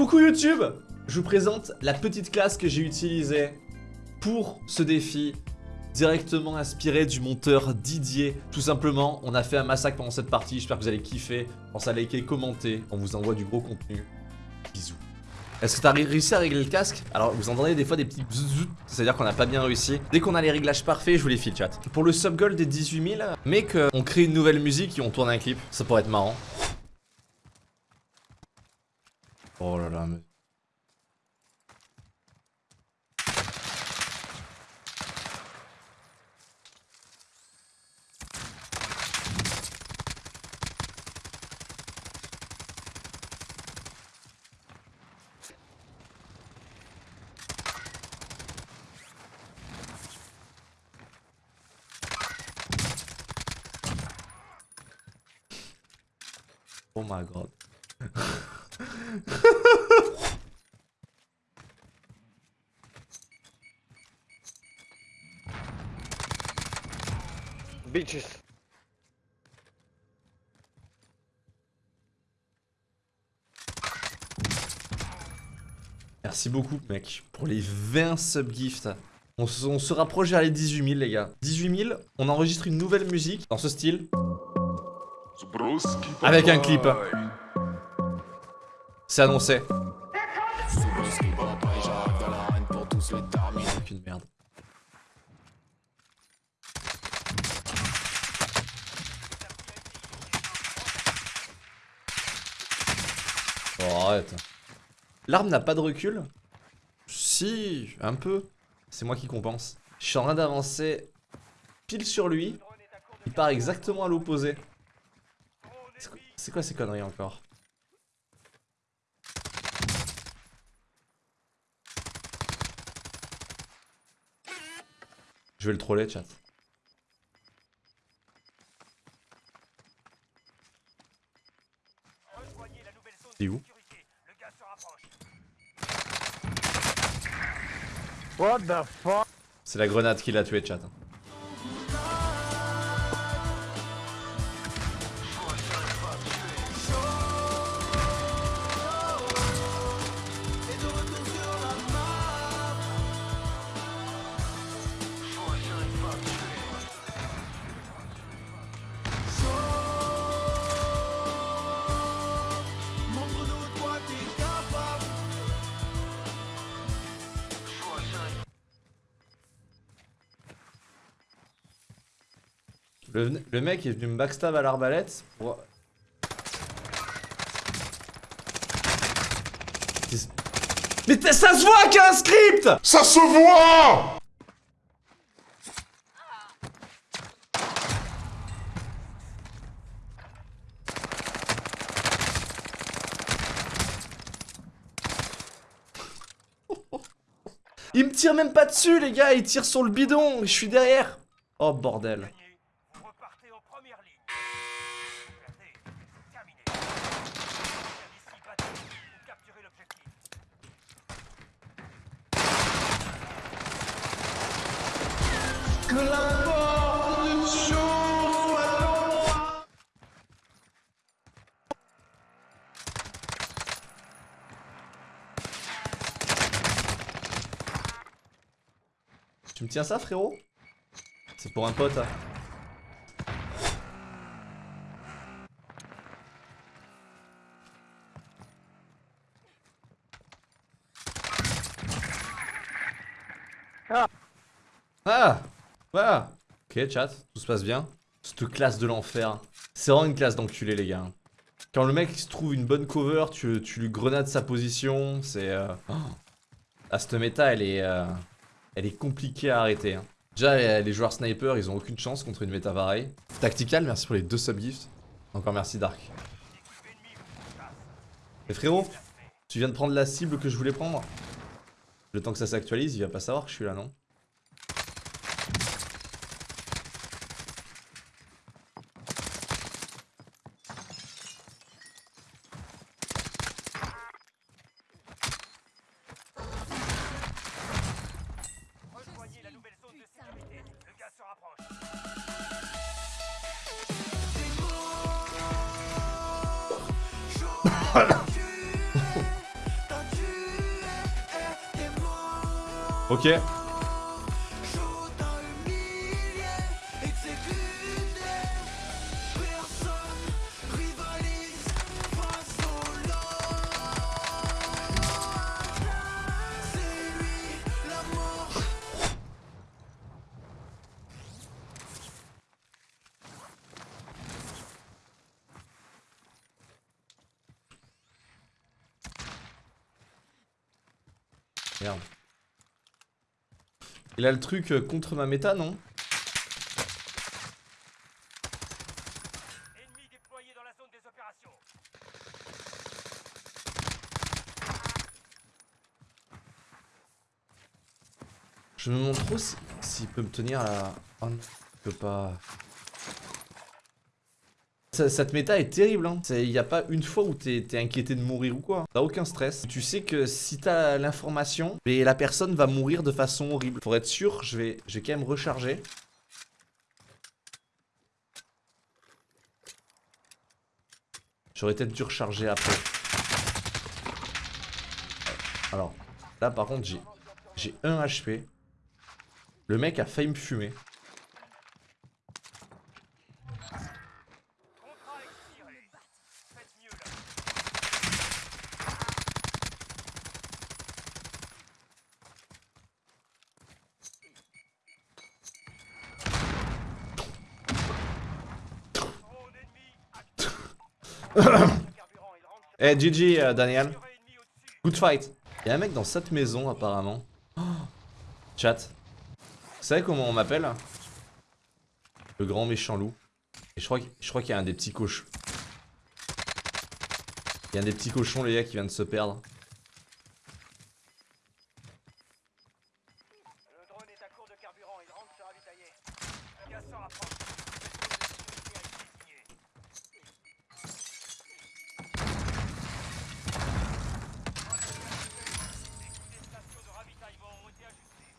Coucou YouTube Je vous présente la petite classe que j'ai utilisée pour ce défi directement inspiré du monteur Didier. Tout simplement, on a fait un massacre pendant cette partie, j'espère que vous allez kiffer. Pensez à liker, commenter, on vous envoie du gros contenu. Bisous. Est-ce que t'as réussi à régler le casque? Alors vous entendez des fois des petits c'est-à-dire qu'on n'a pas bien réussi. Dès qu'on a les réglages parfaits, je vous les file chat. Pour le sub goal des 18 000, mec, on crée une nouvelle musique et on tourne un clip. Ça pourrait être marrant. Oh là là, mais... Oh my god. Bitches. Merci beaucoup mec pour les 20 subgifts. On, se- on se rapproche vers les 18 000 les gars. 18 000, on enregistre une nouvelle musique dans ce style. Avec un clip. C'est annoncé. Merde. Oh, L'arme n'a pas de recul Si, un peu. C'est moi qui compense. Je suis en train d'avancer pile sur lui. Il part exactement à l'opposé. C'est quoi ces conneries encore? Je vais le troller, chat. What the fuck? C'est la grenade qui l'a tué, chat. Le, le mec est venu me backstab à l'arbalète pour... Mais ça se voit qu'il y a un script! Ça se voit! Il me tire même pas dessus les gars, il tire sur le bidon, je suis derrière. Oh bordel première ligne. Regardez, terminé. Ici, battez ou capturez l'objectif. Tu me tiens ça frérot? C'est pour un pote hein. Ah. Ah Voilà Ok chat, tout se passe bien. Cette classe de l'enfer. C'est vraiment une classe d'enculé les gars. Quand le mec se trouve une bonne cover, tu, lui grenades sa position, c'est... Euh... oh. Ah, cette méta, elle est... euh, Elle est compliquée à arrêter. hein. Déjà, les, joueurs sniper, ils ont aucune chance contre une méta pareille. Tactical, merci pour les deux subgifts. Encore merci Dark. Et frérot, tu viens de prendre la cible que je voulais prendre Le temps que ça s'actualise, il va pas savoir que je suis là, non? Voilà. ok. Merde. Il a le truc euh, contre ma méta, non. Je me demande trop si- s'il peut me tenir là. Oh non, il peut pas. Cette méta est terrible, hein. Il n'y a pas une fois où t'es t'es inquiété de mourir ou quoi. T'as aucun stress. Tu sais que si t'as l'information, la personne va mourir de façon horrible. Pour être sûr, je vais, je vais quand même recharger. J'aurais peut-être dû recharger après. Alors, là par contre, j'ai 1 HP. Le mec a failli me fumer. Eh, GG, euh, Daniel. Good fight. Y'a un mec dans cette maison, apparemment. Chat. Vous savez comment on m'appelle Le grand méchant loup. Et je crois, je crois qu'il y a un des petits cochons. Il y a un des petits cochons, les gars, qui vient de se perdre. Le drone est à court de carburant, il rentre se ravitailler. Gaz s'en rapproche. Cette zone de sécurité a été désignée. Les stations de ravitaillement ont été ajustées.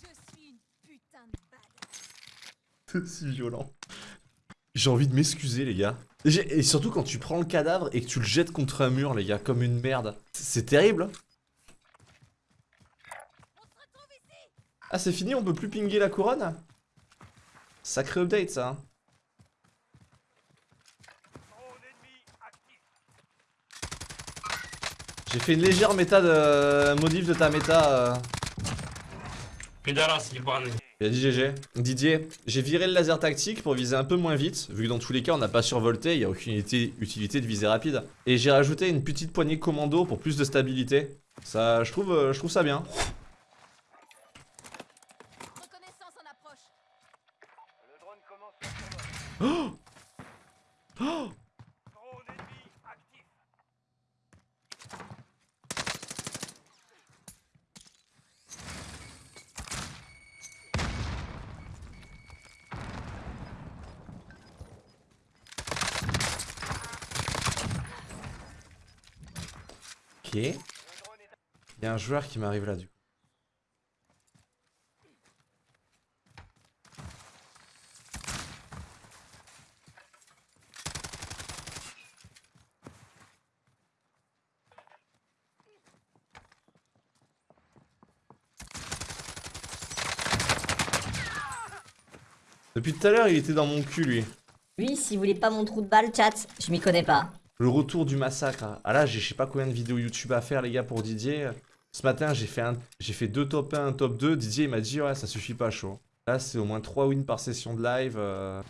Je suis une putain de balle. C'est si violent. J'ai envie de m'excuser, les gars. Et surtout quand tu prends le cadavre et que tu le jettes contre un mur, les gars, comme une merde. C'est terrible. Ah, c'est fini, on peut plus pinguer la couronne? Sacré update, ça. hein. J'ai fait une légère méta de modif de ta méta. euh. Il a dit GG. Didier, j'ai viré le laser tactique pour viser un peu moins vite, vu que dans tous les cas on n'a pas survolté, il n'y a aucune utilité de viser rapide. Et j'ai rajouté une petite poignée commando pour plus de stabilité. Ça, je trouve, euh, je trouve ça bien. Oh, oh Il y a un joueur qui m'arrive là du coup. Depuis tout à l'heure, il était dans mon cul, lui. Lui, si vous voulez pas mon trou de balle, chat, je m'y connais pas. Le retour du massacre. Ah là, j'ai je sais pas combien de vidéos YouTube à faire, les gars, pour Didier. Ce matin, j'ai fait, un, fait deux top 1, un top 2. Didier, il m'a dit, ouais, ça suffit pas, chaud. Là, c'est au moins 3 wins par session de live. euh.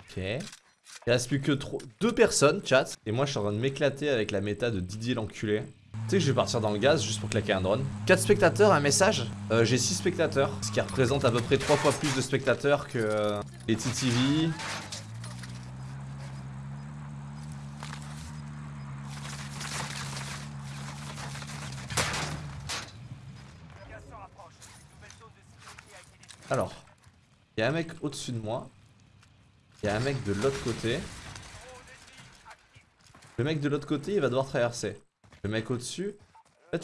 Ok. Il reste plus que 3... deux personnes, chat. Et moi, je suis en train de m'éclater avec la méta de Didier l'enculé. Tu sais que je vais partir dans le gaz juste pour claquer un drone. 4 spectateurs, un message? Euh, J'ai 6 spectateurs, ce qui représente à peu près 3 fois plus de spectateurs que euh, les TTV. Alors, il y a un mec au-dessus de moi. Il y a un mec de l'autre côté. Le mec de l'autre côté, il va devoir traverser. Le mec au-dessus, il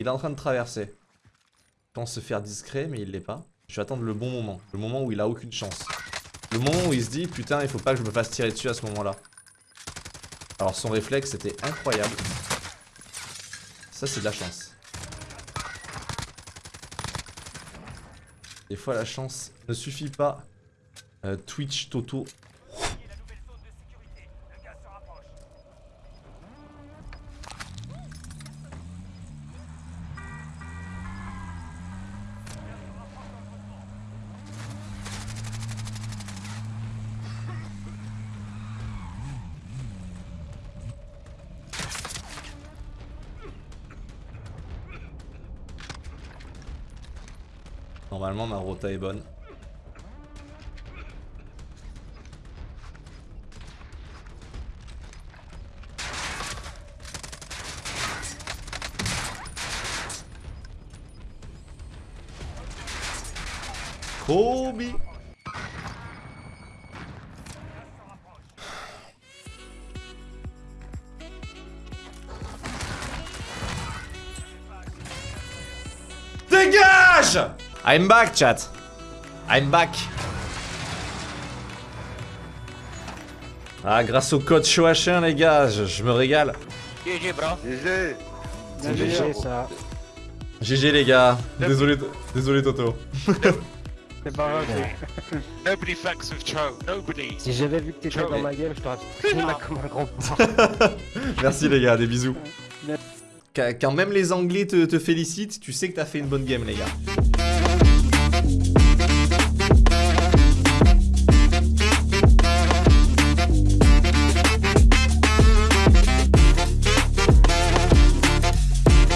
il est en train de traverser. Je pense se faire discret, mais il l'est pas. Je vais attendre le bon moment. Le moment où il a aucune chance. Le moment où il se dit, putain, il faut pas que je me fasse tirer dessus à ce moment-là. Alors son réflexe était incroyable. Ça, c'est de la chance. Des fois, la chance ne suffit pas. Euh, Twitch Toto. Voyez la nouvelle zone de sécurité. Le gaz se rapproche. Normalement, ma rota est bonne. Kobe Dégage I'm back, chat. I'm back. Ah, grâce au code CHOH1, les gars, je, je me régale. GG, ça. GG, les gars. Désolé, désolé, Toto. C'est pas grave. Nobody fucks with Cho. Nobody. Si j'avais vu que t'étais dans ma game, je t'aurais pris là comme un grand. Merci, les gars, des bisous. Quand quand même les Anglais te, te félicitent, tu sais que t'as fait une bonne game, les gars.